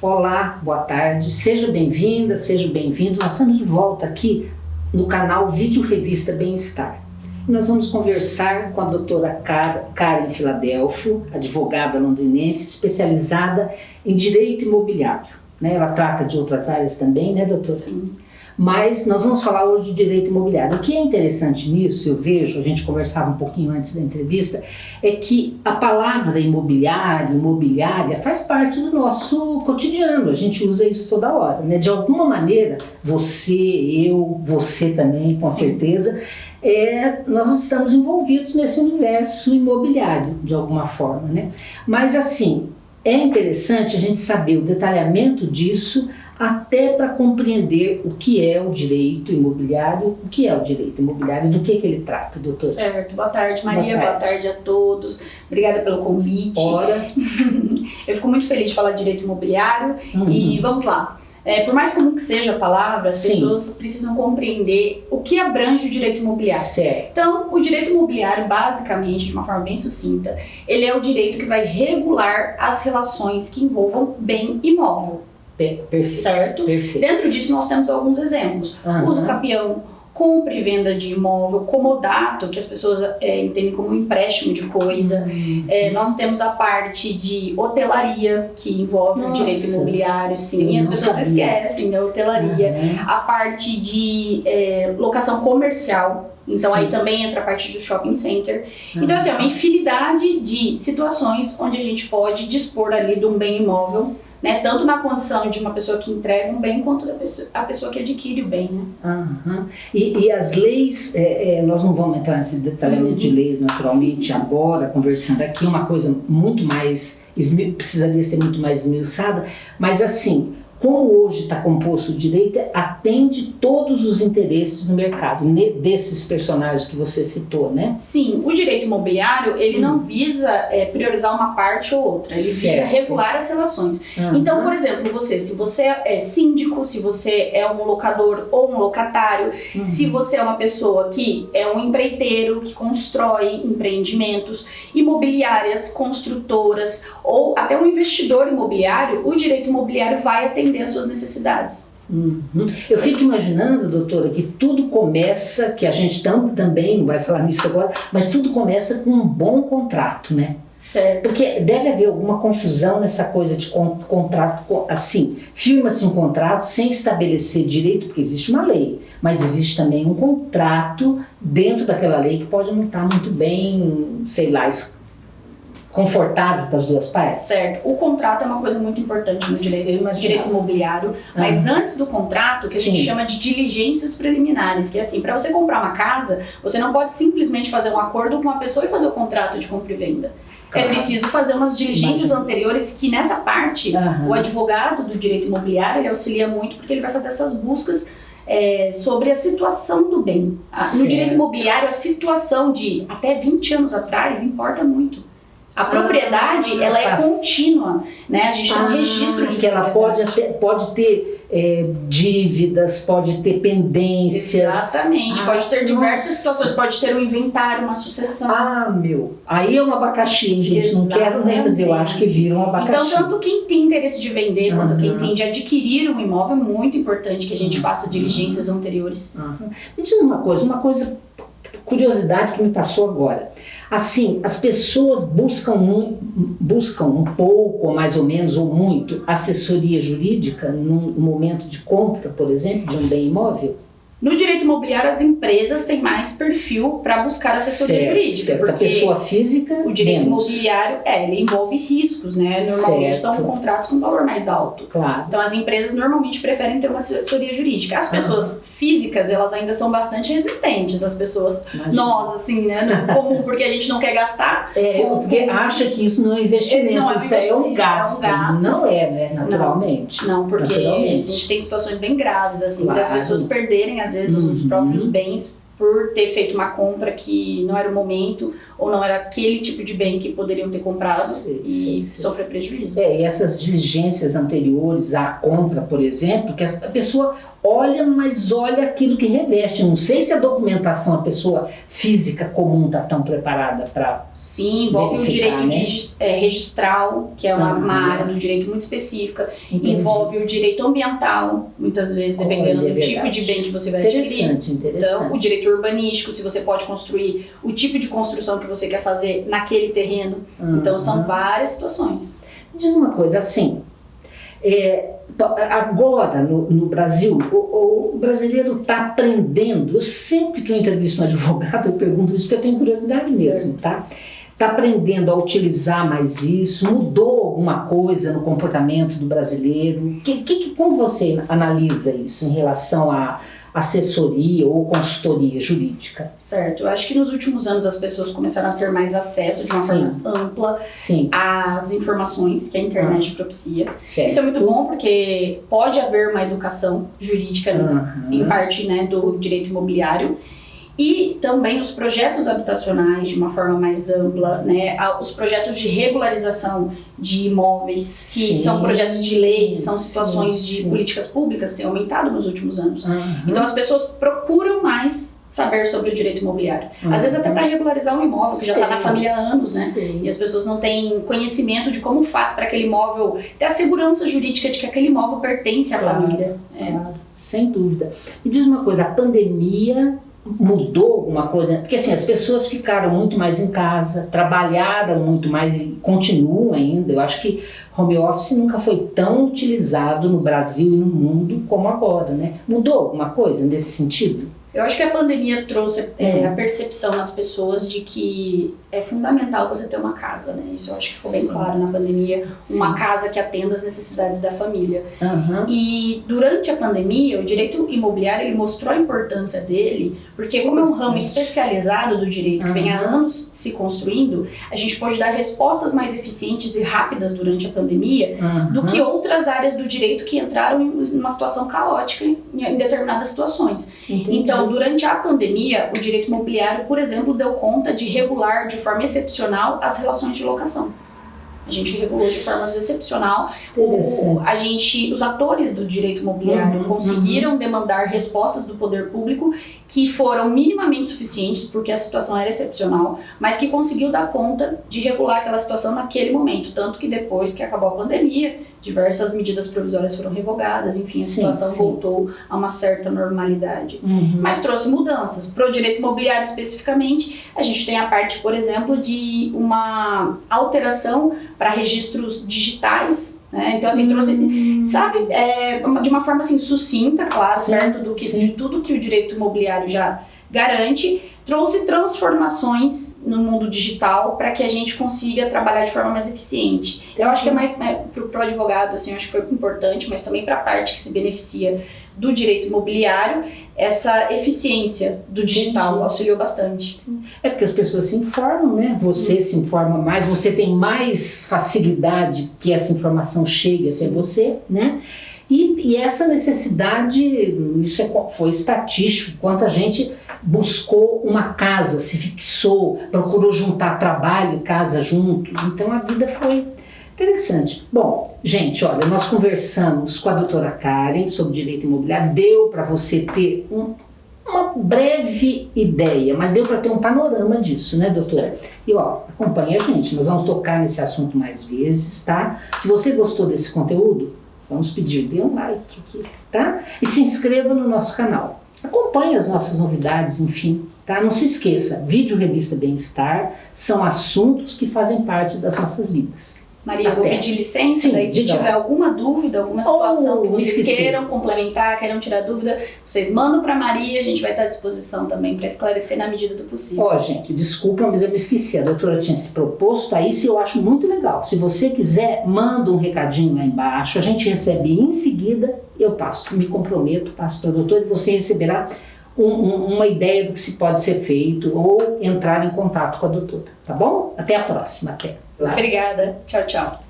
Olá, boa tarde, seja bem-vinda, seja bem-vindo. Nós estamos de volta aqui no canal Vídeo Revista Bem-Estar. Nós vamos conversar com a doutora Karen Filadelfo, advogada londrinense, especializada em direito imobiliário. Né? Ela trata de outras áreas também, né, doutora? Sim. Mas nós vamos falar hoje de direito imobiliário. O que é interessante nisso, eu vejo, a gente conversava um pouquinho antes da entrevista, é que a palavra imobiliário, imobiliária, faz parte do nosso cotidiano. A gente usa isso toda hora. Né? De alguma maneira, você, eu, você também, com certeza, é, nós estamos envolvidos nesse universo imobiliário, de alguma forma. Né? Mas assim, é interessante a gente saber o detalhamento disso até para compreender o que é o direito imobiliário, o que é o direito imobiliário, do que, que ele trata, doutor. Certo. Boa tarde, Maria. Boa tarde, Boa tarde a todos. Obrigada pelo convite. Ora. Eu fico muito feliz de falar de direito imobiliário uhum. e vamos lá. É, por mais comum que seja a palavra, as Sim. pessoas precisam compreender o que abrange o direito imobiliário. Certo. Então, o direito imobiliário, basicamente, de uma forma bem sucinta, ele é o direito que vai regular as relações que envolvam bem imóvel. Perfeito. Certo? Perfeito. Dentro disso, nós temos alguns exemplos. Uhum. Uso capião, compra e venda de imóvel, comodato, que as pessoas é, entendem como empréstimo de coisa. Uhum. É, nós temos a parte de hotelaria, que envolve Nossa. o direito imobiliário, sim, Eu as pessoas sabia. esquecem da hotelaria. Uhum. A parte de é, locação comercial, então Sim. aí também entra a parte do shopping center. Então assim, é uma infinidade de situações onde a gente pode dispor ali de um bem imóvel, né? Tanto na condição de uma pessoa que entrega um bem, quanto da pessoa, a pessoa que adquire o bem, né? Aham. E, e as leis, é, é, nós não vamos entrar nesse detalhamento de leis naturalmente agora, conversando aqui, é uma coisa muito mais, precisaria ser muito mais esmiuçada, mas assim, como hoje está composto o direito, atende todos os interesses no mercado, ne- desses personagens que você citou, né? Sim, o direito imobiliário, ele não visa é, priorizar uma parte ou outra, ele visa Certo. regular as relações. Então, por exemplo, você, se você é síndico, se você é um locador ou um locatário, Uhum. se você é uma pessoa que é um empreiteiro, que constrói empreendimentos, imobiliárias, construtoras ou até um investidor imobiliário, o direito imobiliário vai atender às suas necessidades. Uhum. Eu fico imaginando, doutora, que tudo começa, que a gente tam, também não vai falar nisso agora, mas tudo começa com um bom contrato, né? Certo. Porque deve haver alguma confusão nessa coisa de con- contrato, co- assim, firma-se um contrato sem estabelecer direito, porque existe uma lei, mas existe também um contrato dentro daquela lei que pode não estar muito bem, sei lá, confortável para as duas partes. Certo. O contrato é uma coisa muito importante no direito, direito imobiliário, mas Ah. antes do contrato, que a gente Sim. chama de diligências preliminares, que é assim, para você comprar uma casa, você não pode simplesmente fazer um acordo com uma pessoa e fazer o contrato de compra e venda. É Claro. preciso fazer umas diligências Imagino. anteriores que nessa parte Aham. o advogado do direito imobiliário ele auxilia muito porque ele vai fazer essas buscas é, sobre a situação do bem. Certo. No direito imobiliário, a situação de até 20 anos atrás importa muito. A propriedade, Ah, ela é contínua, né? A gente tem um Ah, registro de que ela pode, até, pode ter é, dívidas, pode ter pendências. Exatamente, Ah, pode ter diversas nossa. situações, pode ter um inventário, uma sucessão. Ah, meu. Aí é um abacaxi, hein, gente. Não quero nem, mas eu acho que vira um abacaxi. Então, tanto quem tem interesse de vender quanto quem tem de adquirir um imóvel, é muito importante que a gente Uhum. faça diligências anteriores. Aham. Me diz uma coisa, uma coisa, curiosidade que me passou agora. Assim, as pessoas buscam, mu- buscam um pouco, ou mais ou menos, ou muito, assessoria jurídica num momento de compra, por exemplo, de um bem imóvel? No direito imobiliário, as empresas têm mais perfil para buscar assessoria Certo, jurídica, certo. A porque pessoa física, o direito menos. imobiliário é, ele envolve riscos, né? Normalmente Certo. são contratos com valor mais alto. Claro. Então as empresas normalmente preferem ter uma assessoria jurídica. As pessoas físicas, elas ainda são bastante resistentes. As pessoas, Imagina. nós, assim, né? No comum, porque a gente não quer gastar. É, porque acha que isso não é investimento, Não é isso é um investimento, é um gasto. gasto. Não é, né? Naturalmente. Não, porque a Naturalmente. gente tem situações bem graves, assim, Claro. das pessoas perderem, às vezes, os Uhum. próprios bens por ter feito uma compra que não era o momento ou não era aquele tipo de bem que poderiam ter comprado Sei, e sei, sei. sofrer prejuízos. É, e essas diligências anteriores à compra, por exemplo, que a pessoa olha, mas olha aquilo que reveste. Não sei se a documentação, a pessoa física comum está tão preparada para. Sim, envolve o direito né? de, é, registral, que é uma, uhum. uma, área do direito muito específica, Entendi. envolve o direito ambiental, muitas vezes, dependendo olha, do é tipo de bem que você vai interessante, adquirir. Interessante. Então, o direito urbanístico, se você pode construir o tipo de construção que você quer fazer naquele terreno. Uhum. Então, são várias situações. Diz uma coisa assim. É, agora no, no Brasil, o, o brasileiro está aprendendo. Eu sempre que eu entrevisto um advogado, eu pergunto isso porque eu tenho curiosidade mesmo, tá? Está aprendendo a utilizar mais isso? Mudou alguma coisa no comportamento do brasileiro? Que, que, como você analisa isso em relação a assessoria ou consultoria jurídica. Certo. Eu acho que nos últimos anos as pessoas começaram a ter mais acesso de uma Sim. forma ampla Sim. às informações que a internet ah. propicia. Certo. Isso é muito bom porque pode haver uma educação jurídica uhum. em parte né, do direito imobiliário e também os projetos habitacionais de uma forma mais ampla, né? os projetos de regularização de imóveis, que sim. são projetos de lei, são situações sim, de políticas públicas, têm aumentado nos últimos anos. Uhum. Então as pessoas procuram mais saber sobre o direito imobiliário. Uhum. Às vezes até para regularizar um imóvel que já está na família há anos, né? Sim. E as pessoas não têm conhecimento de como faz para aquele imóvel ter a segurança jurídica de que aquele imóvel pertence à claro, família. É. Claro, sem dúvida. E diz uma coisa, a pandemia mudou alguma coisa? Porque assim, as pessoas ficaram muito mais em casa, trabalharam muito mais e continuam ainda. Eu acho que home office nunca foi tão utilizado no Brasil e no mundo como agora, né? Mudou alguma coisa nesse sentido? Eu acho que a pandemia trouxe é, a percepção nas pessoas de que é fundamental você ter uma casa, né? Isso eu acho que ficou bem claro na pandemia. Uma casa que atenda às necessidades da família. Uhum. E durante a pandemia, o direito imobiliário ele mostrou a importância dele, porque como é um ramo especializado do direito uhum. que vem há anos se construindo, a gente pode dar respostas mais eficientes e rápidas durante a pandemia uhum. do que outras áreas do direito que entraram em uma situação caótica em, em determinadas situações. Entendi. Então, durante a pandemia, o direito imobiliário, por exemplo, deu conta de regular de forma excepcional as relações de locação. A gente regulou de forma excepcional. O, a gente, os atores do direito imobiliário uhum, conseguiram uhum. demandar respostas do poder público que foram minimamente suficientes, porque a situação era excepcional, mas que conseguiu dar conta de regular aquela situação naquele momento. Tanto que depois que acabou a pandemia, diversas medidas provisórias foram revogadas, enfim, a sim, situação sim. voltou a uma certa normalidade. Uhum. Mas trouxe mudanças. Para o direito imobiliário especificamente, a gente tem a parte, por exemplo, de uma alteração para registros digitais né? Então, assim, trouxe, hum. sabe, é, de uma forma assim, sucinta, claro, sim, perto do que, de tudo que o direito imobiliário já garante, trouxe transformações no mundo digital para que a gente consiga trabalhar de forma mais eficiente. Eu acho que é mais é, para o advogado, assim, acho que foi importante, mas também para a parte que se beneficia do direito imobiliário, essa eficiência do digital Entendi. auxiliou bastante. É porque as pessoas se informam, né? Você Sim. se informa mais, você tem mais facilidade que essa informação chegue até você, né? E, e, essa necessidade, isso é, foi estatístico, quanta gente buscou uma casa, se fixou, procurou juntar trabalho e casa juntos. Então a vida foi interessante. Bom, gente, olha, nós conversamos com a doutora Karen sobre direito imobiliário, deu para você ter um, uma breve ideia, mas deu para ter um panorama disso, né, doutora? E ó, acompanha a gente, nós vamos tocar nesse assunto mais vezes, tá? Se você gostou desse conteúdo, vamos pedir, dê um like aqui, tá? E se inscreva no nosso canal. Acompanhe as nossas novidades, enfim. Tá? Não se esqueça, vídeo revista Bem-Estar são assuntos que fazem parte das nossas vidas. Maria, vou pedir licença, Sim, daí se tiver alguma dúvida, alguma situação oh, que vocês queiram complementar, queiram tirar dúvida, vocês mandam para Maria, a gente vai estar à disposição também para esclarecer na medida do possível. Ó, oh, gente, desculpa, mas eu me esqueci, a doutora tinha se proposto a isso e eu acho muito legal. Se você quiser, manda um recadinho lá embaixo, a gente recebe em seguida, eu passo, me comprometo, passo para a doutora e você receberá um, um, uma ideia do que se pode ser feito ou entrar em contato com a doutora, tá bom? Até a próxima, até. Obrigada. Tchau, tchau.